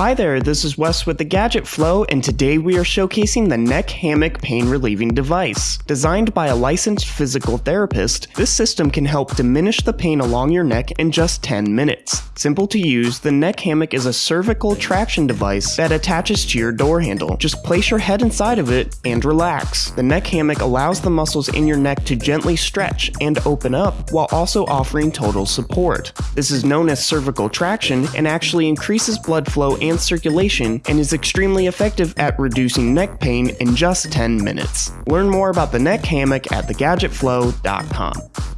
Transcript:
Hi there, this is Wes with the Gadget Flow, and today we are showcasing the Neck Hammock Pain Relieving Device. Designed by a licensed physical therapist, this system can help diminish the pain along your neck in just 10 minutes. Simple to use, the neck hammock is a cervical traction device that attaches to your door handle. Just place your head inside of it and relax. The neck hammock allows the muscles in your neck to gently stretch and open up while also offering total support. This is known as cervical traction and actually increases blood flow and circulation and is extremely effective at reducing neck pain in just 10 minutes. Learn more about the neck hammock at thegadgetflow.com.